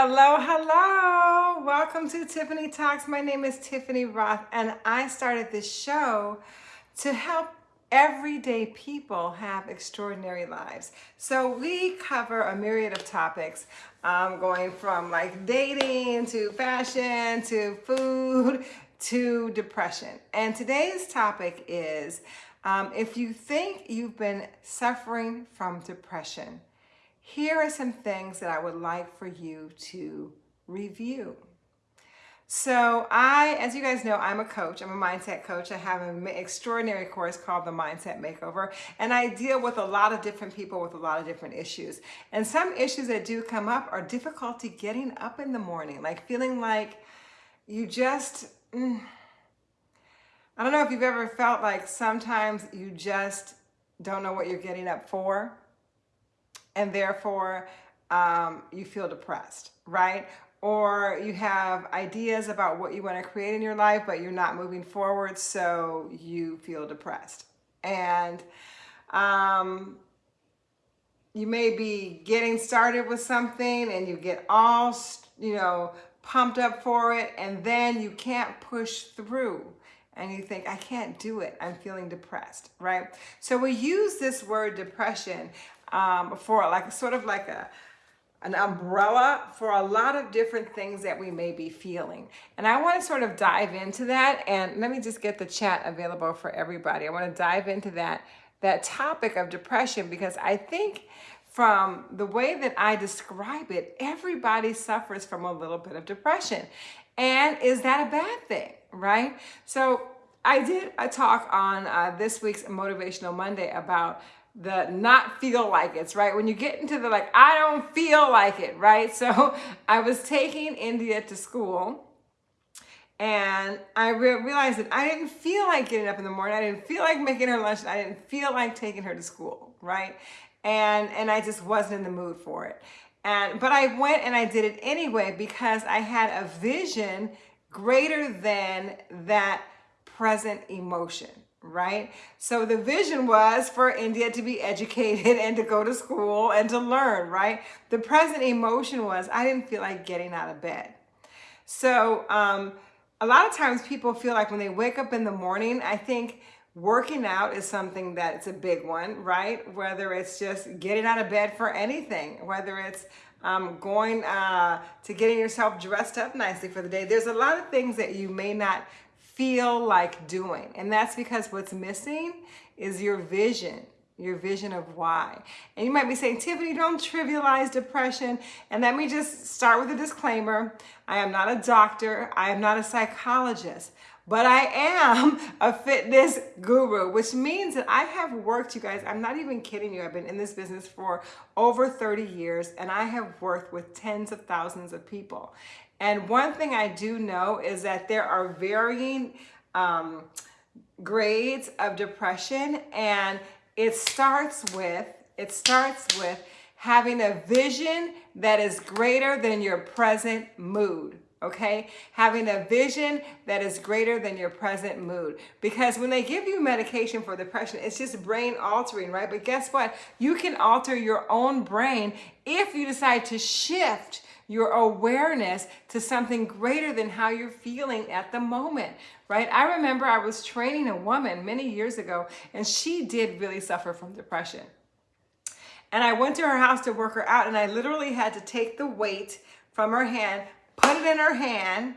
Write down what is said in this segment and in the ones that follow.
Hello, hello. Welcome to Tiffany Talks. My name is Tiffany Roth, and I started this show to help everyday people have extraordinary lives. So we cover a myriad of topics, um, going from like dating to fashion to food to depression. And today's topic is um, if you think you've been suffering from depression, here are some things that I would like for you to review. So I, as you guys know, I'm a coach. I'm a mindset coach. I have an extraordinary course called the Mindset Makeover, and I deal with a lot of different people with a lot of different issues. And some issues that do come up are difficulty getting up in the morning, like feeling like you just, mm, I don't know if you've ever felt like sometimes you just don't know what you're getting up for and therefore um, you feel depressed, right? Or you have ideas about what you want to create in your life, but you're not moving forward, so you feel depressed. And um, you may be getting started with something and you get all, you know, pumped up for it, and then you can't push through and you think, I can't do it. I'm feeling depressed, right? So we use this word depression um, for like sort of like a an umbrella for a lot of different things that we may be feeling. And I want to sort of dive into that and let me just get the chat available for everybody. I want to dive into that that topic of depression because I think from the way that I describe it, everybody suffers from a little bit of depression. And is that a bad thing, right? So I did a talk on uh, this week's Motivational Monday about the not feel like it's right? When you get into the like i don't feel like it right? So i was taking india to school and i re realized that i didn't feel like getting up in the morning. I didn't feel like making her lunch. I didn't feel like taking her to school right? And and i just wasn't in the mood for it. And but i went and i did it anyway because i had a vision greater than that present emotion right? So the vision was for India to be educated and to go to school and to learn, right? The present emotion was I didn't feel like getting out of bed. So um, a lot of times people feel like when they wake up in the morning, I think working out is something that's a big one, right? Whether it's just getting out of bed for anything, whether it's um, going uh, to getting yourself dressed up nicely for the day. There's a lot of things that you may not feel like doing. And that's because what's missing is your vision, your vision of why. And you might be saying, Tiffany, don't trivialize depression. And let me just start with a disclaimer. I am not a doctor. I am not a psychologist but I am a fitness guru, which means that I have worked, you guys, I'm not even kidding you. I've been in this business for over 30 years and I have worked with tens of thousands of people. And one thing I do know is that there are varying um, grades of depression and it starts with, it starts with having a vision that is greater than your present mood okay? Having a vision that is greater than your present mood. Because when they give you medication for depression, it's just brain altering, right? But guess what? You can alter your own brain if you decide to shift your awareness to something greater than how you're feeling at the moment, right? I remember I was training a woman many years ago and she did really suffer from depression. And I went to her house to work her out and I literally had to take the weight from her hand, put it in her hand,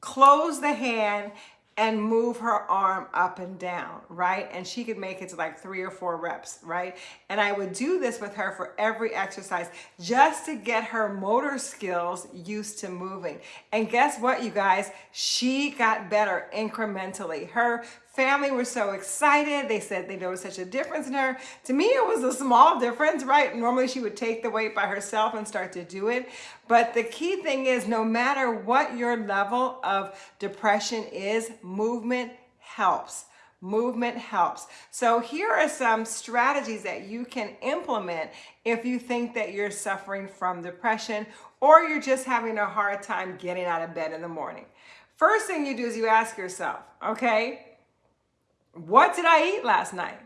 close the hand, and move her arm up and down, right? And she could make it to like three or four reps, right? And I would do this with her for every exercise just to get her motor skills used to moving. And guess what, you guys? She got better incrementally. Her family were so excited. They said they noticed such a difference in her. To me, it was a small difference, right? Normally she would take the weight by herself and start to do it. But the key thing is no matter what your level of depression is, movement helps. Movement helps. So here are some strategies that you can implement if you think that you're suffering from depression or you're just having a hard time getting out of bed in the morning. First thing you do is you ask yourself, okay, what did I eat last night?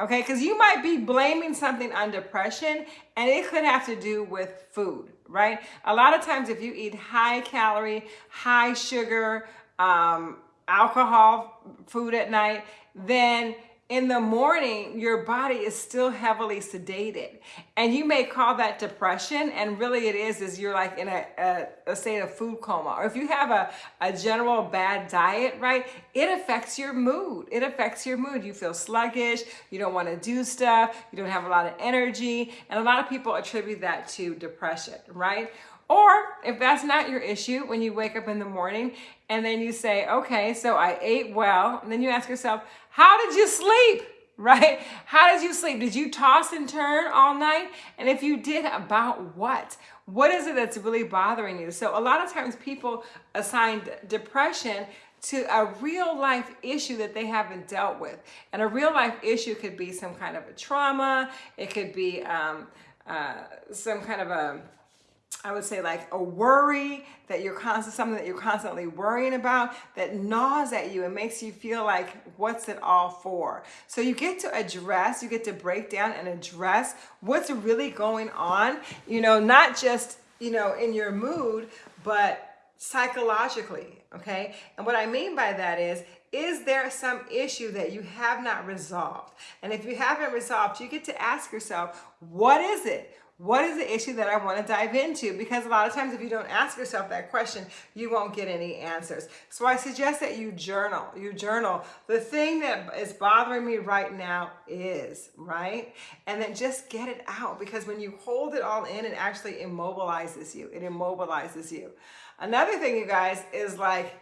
okay? Because you might be blaming something on depression and it could have to do with food, right? A lot of times if you eat high calorie, high sugar, um, alcohol food at night, then in the morning, your body is still heavily sedated. And you may call that depression, and really it is, is you're like in a, a, a, state of food coma. Or if you have a, a general bad diet, right, it affects your mood. It affects your mood. You feel sluggish, you don't want to do stuff, you don't have a lot of energy, and a lot of people attribute that to depression, right? Or if that's not your issue, when you wake up in the morning and then you say, okay, so I ate well, and then you ask yourself, how did you sleep? Right? How did you sleep? Did you toss and turn all night? And if you did, about what? What is it that's really bothering you? So a lot of times people assign depression to a real life issue that they haven't dealt with. And a real life issue could be some kind of a trauma. It could be um, uh, some kind of a I would say like a worry that you're constant, something that you're constantly worrying about that gnaws at you and makes you feel like, what's it all for? So you get to address, you get to break down and address what's really going on, you know, not just, you know, in your mood, but psychologically, okay? And what I mean by that is, is there some issue that you have not resolved? And if you haven't resolved, you get to ask yourself, what is it? What is the issue that I want to dive into? Because a lot of times if you don't ask yourself that question, you won't get any answers. So I suggest that you journal. You journal. The thing that is bothering me right now is, right? And then just get it out because when you hold it all in, it actually immobilizes you. It immobilizes you. Another thing, you guys, is like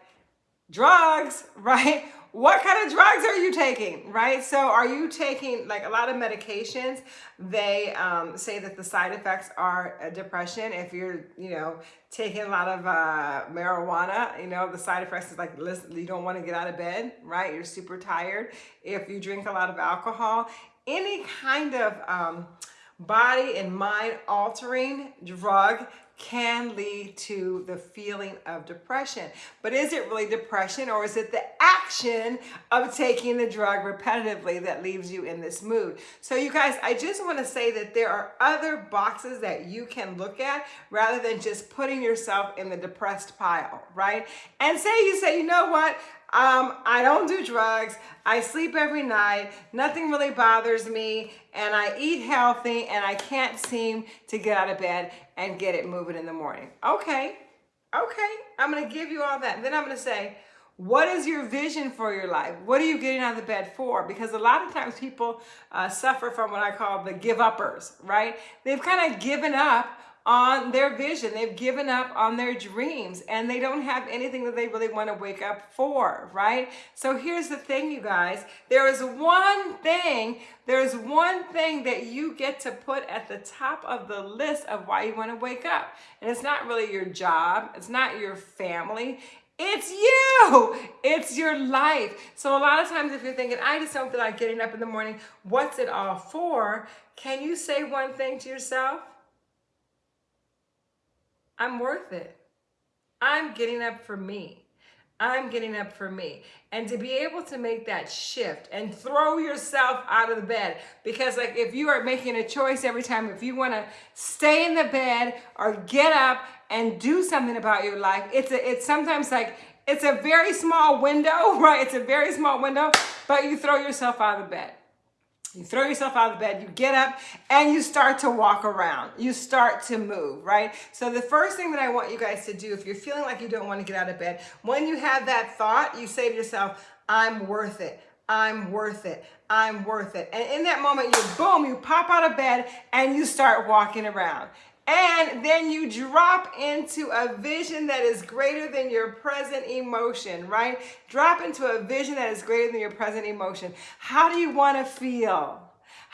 drugs, right? What kind of drugs are you taking, right? So are you taking like a lot of medications? They um, say that the side effects are depression. If you're, you know, taking a lot of uh, marijuana, you know, the side effects is like, listen, you don't want to get out of bed, right? You're super tired. If you drink a lot of alcohol, any kind of um, body and mind altering drug can lead to the feeling of depression. But is it really depression or is it the action of taking the drug repetitively that leaves you in this mood? So you guys, I just want to say that there are other boxes that you can look at rather than just putting yourself in the depressed pile, right? And say you say, you know what? Um, I don't do drugs. I sleep every night. Nothing really bothers me. And I eat healthy and I can't seem to get out of bed and get it moving in the morning. Okay. Okay. I'm to give you all that. Then I'm to say, what is your vision for your life? What are you getting out of bed for? Because a lot of times people uh, suffer from what I call the give uppers, right? They've kind of given up on their vision. They've given up on their dreams and they don't have anything that they really want to wake up for, right? So here's the thing, you guys. There is one thing, there's one thing that you get to put at the top of the list of why you want to wake up. And it's not really your job. It's not your family. It's you. It's your life. So a lot of times if you're thinking, I just don't feel like getting up in the morning, what's it all for? Can you say one thing to yourself? I'm worth it. I'm getting up for me. I'm getting up for me. And to be able to make that shift and throw yourself out of the bed. Because like if you are making a choice every time, if you want to stay in the bed or get up and do something about your life, it's a, it's sometimes like, it's a very small window, right? It's a very small window, but you throw yourself out of the bed. You throw yourself out of bed, you get up, and you start to walk around. You start to move, right? So the first thing that I want you guys to do, if you're feeling like you don't want to get out of bed, when you have that thought, you say to yourself, I'm worth it. I'm worth it. I'm worth it. And in that moment, you boom, you pop out of bed and you start walking around. And then you drop into a vision that is greater than your present emotion, right? Drop into a vision that is greater than your present emotion. How do you want to feel?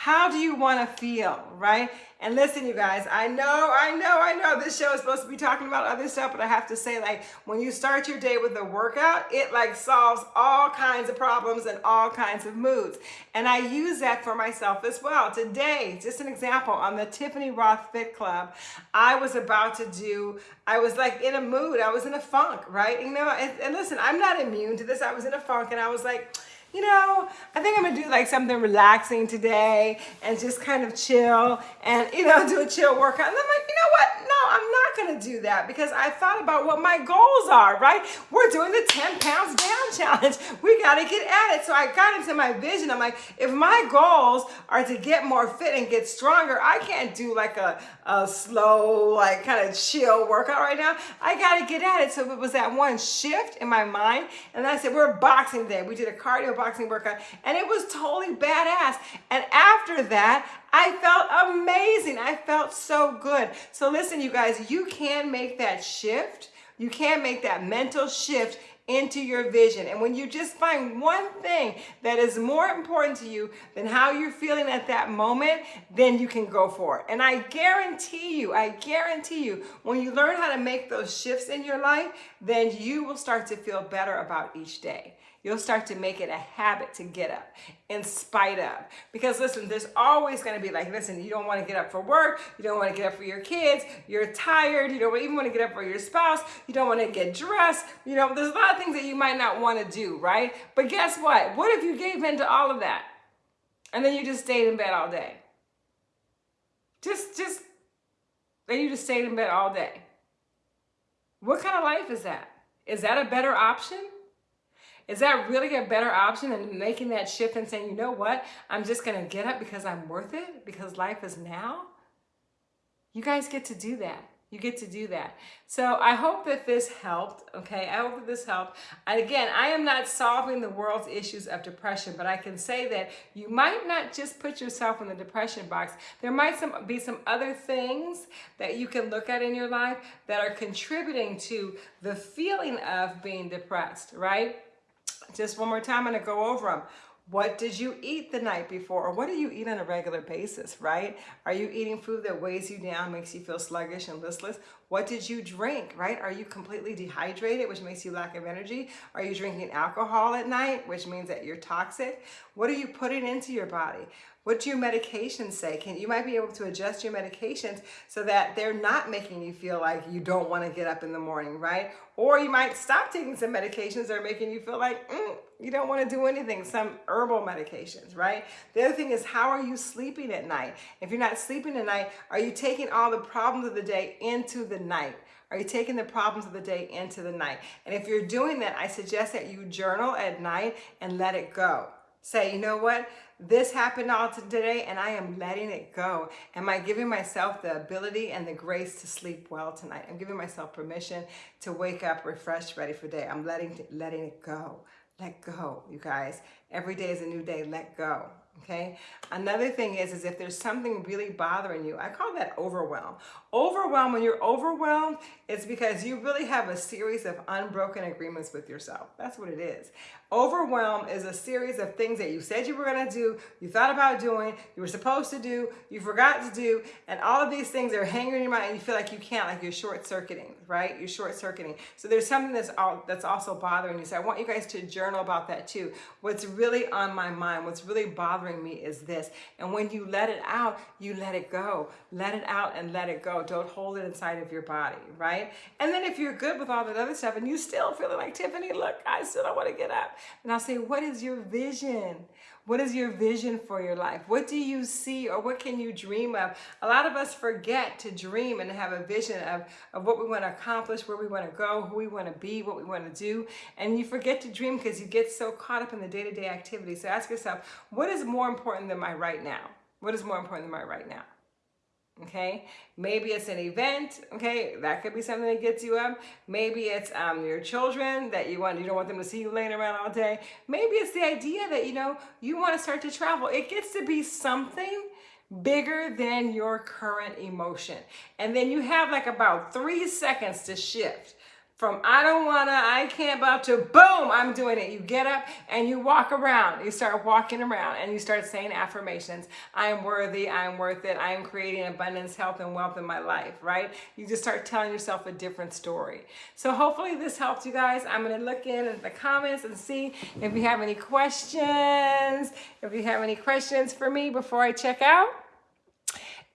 How do you want to feel, right? And listen, you guys, I know, I know, I know this show is supposed to be talking about other stuff, but I have to say, like, when you start your day with a workout, it like solves all kinds of problems and all kinds of moods. And I use that for myself as well. Today, just an example, on the Tiffany Roth Fit Club, I was about to do, I was like in a mood, I was in a funk, right? You know, and, and listen, I'm not immune to this. I was in a funk and I was like, you know, I think I'm gonna do like something relaxing today and just kind of chill and, you know, do a chill workout. And I'm like, you know what? I'm not gonna do that because I thought about what my goals are, right? We're doing the 10 pounds down challenge. We gotta get at it. So I got into my vision. I'm like, if my goals are to get more fit and get stronger, I can't do like a, a slow, like kind of chill workout right now. I gotta get at it. So it was that one shift in my mind. And I said, we're boxing day. We did a cardio boxing workout and it was totally badass. And after that, I felt amazing. I felt so good. So listen, you guys, you can make that shift. You can make that mental shift into your vision. And when you just find one thing that is more important to you than how you're feeling at that moment, then you can go for it. And I guarantee you, I guarantee you, when you learn how to make those shifts in your life, then you will start to feel better about each day. You'll start to make it a habit to get up in spite of. Because listen, there's always going to be like, listen, you don't want to get up for work. You don't want to get up for your kids. You're tired. You don't even want to get up for your spouse. You don't want to get dressed. You know, there's a lot of things that you might not want to do, right? But guess what? What if you gave in to all of that? And then you just stayed in bed all day? Just, just, then you just stayed in bed all day. What kind of life is that? Is that a better option? Is that really a better option than making that shift and saying, you know what, I'm just going to get up because I'm worth it, because life is now? You guys get to do that. You get to do that. So I hope that this helped, okay? I hope that this helped. And again, I am not solving the world's issues of depression, but I can say that you might not just put yourself in the depression box. There might some, be some other things that you can look at in your life that are contributing to the feeling of being depressed, right? Just one more time, I'm gonna go over them. What did you eat the night before? Or what do you eat on a regular basis, right? Are you eating food that weighs you down, makes you feel sluggish and listless? What did you drink, right? Are you completely dehydrated, which makes you lack of energy? Are you drinking alcohol at night, which means that you're toxic? What are you putting into your body? What do your medications say? Can You might be able to adjust your medications so that they're not making you feel like you don't want to get up in the morning, right? Or you might stop taking some medications that are making you feel like mm, you don't want to do anything, some herbal medications, right? The other thing is how are you sleeping at night? If you're not sleeping at night, are you taking all the problems of the day into the night? Are you taking the problems of the day into the night? And if you're doing that, I suggest that you journal at night and let it go. Say, you know what? This happened all today and I am letting it go. Am I giving myself the ability and the grace to sleep well tonight? I'm giving myself permission to wake up refreshed, ready for day. I'm letting, letting it go. Let go, you guys. Every day is a new day. Let go okay? Another thing is, is if there's something really bothering you, I call that overwhelm. Overwhelm, when you're overwhelmed, it's because you really have a series of unbroken agreements with yourself. That's what it is. Overwhelm is a series of things that you said you were going to do, you thought about doing, you were supposed to do, you forgot to do, and all of these things are hanging in your mind and you feel like you can't, like you're short-circuiting, right? You're short-circuiting. So there's something that's all, that's also bothering you. So I want you guys to journal about that too. What's really on my mind, what's really bothering me is this. And when you let it out, you let it go. Let it out and let it go. Don't hold it inside of your body, right? And then if you're good with all that other stuff and you still feeling like, Tiffany, look, I still don't want to get up. And I'll say, what is your vision? What is your vision for your life? What do you see or what can you dream of? A lot of us forget to dream and have a vision of, of what we want to accomplish, where we want to go, who we want to be, what we want to do. And you forget to dream because you get so caught up in the day-to-day -day activity. So ask yourself, what is more important than my right now? What is more important than my right now? Okay? Maybe it's an event okay? That could be something that gets you up. Maybe it's um, your children that you want you don't want them to see you laying around all day. Maybe it's the idea that you know you want to start to travel. It gets to be something bigger than your current emotion. And then you have like about three seconds to shift from I don't wanna, I can't about to boom, I'm doing it. You get up and you walk around. You start walking around and you start saying affirmations. I am worthy, I am worth it, I am creating abundance, health, and wealth in my life, right? You just start telling yourself a different story. So hopefully this helped you guys. I'm gonna look in the comments and see if you have any questions. If you have any questions for me before I check out.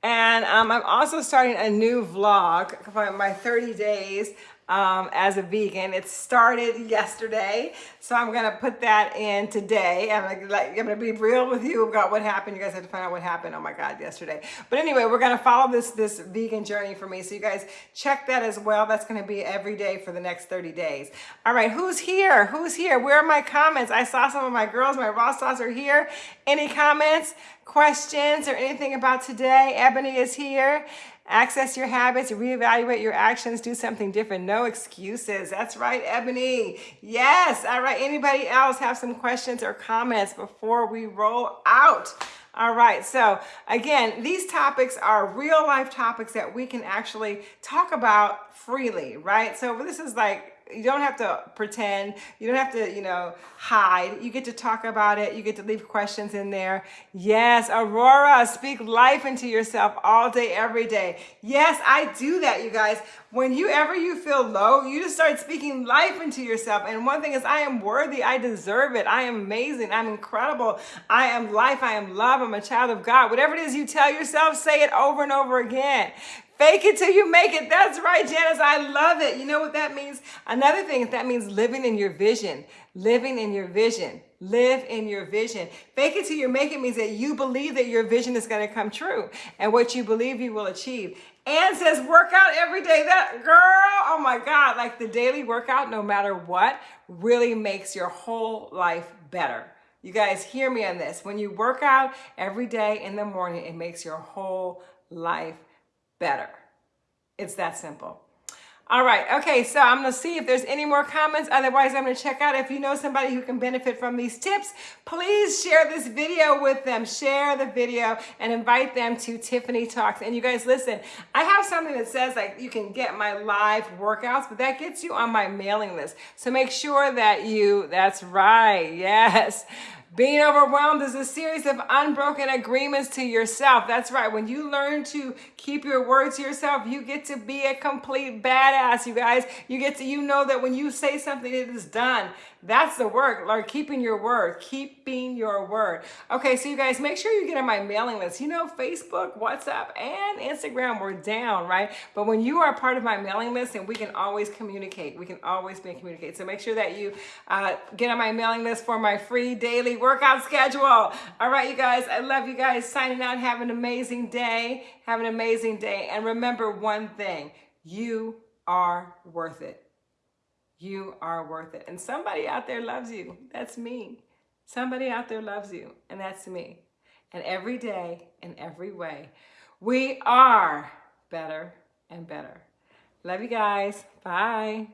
And um, I'm also starting a new vlog my 30 days um, as a vegan. It started yesterday, so I'm gonna put that in today. I'm gonna, I'm gonna be real with you about what happened. You guys have to find out what happened. Oh my God, yesterday. But anyway, we're gonna follow this this vegan journey for me. So you guys check that as well. That's gonna be every day for the next 30 days. All right, who's here? Who's here? Where are my comments? I saw some of my girls, my raw sauce are here. Any comments, questions, or anything about today? Ebony is here. Access your habits, reevaluate your actions, do something different. No excuses. That's right, Ebony. Yes. All right. Anybody else have some questions or comments before we roll out? All right, so again, these topics are real life topics that we can actually talk about freely, right? So this is like you don't have to pretend. You don't have to, you know, hide. You get to talk about it. You get to leave questions in there. Yes, Aurora, speak life into yourself all day, every day. Yes, I do that, you guys. When you ever you feel low, you just start speaking life into yourself. And one thing is, I am worthy. I deserve it. I am amazing. I'm incredible. I am life. I am love. I'm a child of God. Whatever it is you tell yourself, say it over and over again. Fake it till you make it. That's right, Janice. I love it. You know what that means? Another thing is that means living in your vision. Living in your vision. Live in your vision. Fake it till you make it means that you believe that your vision is going to come true and what you believe you will achieve. And says work out every day. That girl, oh my God, like the daily workout, no matter what, really makes your whole life better. You guys hear me on this. When you work out every day in the morning, it makes your whole life better. It's that simple. All right, okay, so I'm gonna see if there's any more comments. Otherwise, I'm gonna check out if you know somebody who can benefit from these tips, please share this video with them. Share the video and invite them to Tiffany Talks. And you guys, listen, I have something that says like you can get my live workouts, but that gets you on my mailing list. So make sure that you, that's right, yes. Being overwhelmed is a series of unbroken agreements to yourself. That's right. When you learn to keep your word to yourself, you get to be a complete badass, you guys. You get to, you know that when you say something, it is done. That's the work, Lord, keeping your word, keeping your word. Okay, so you guys, make sure you get on my mailing list. You know, Facebook, WhatsApp, and Instagram were down, right? But when you are part of my mailing list, and we can always communicate, we can always be communicate. So make sure that you uh, get on my mailing list for my free daily workout schedule. All right, you guys, I love you guys. Signing out. Have an amazing day. Have an amazing day. And remember one thing, you are worth it. You are worth it. And somebody out there loves you. That's me. Somebody out there loves you, and that's me. And every day, in every way, we are better and better. Love you guys. Bye.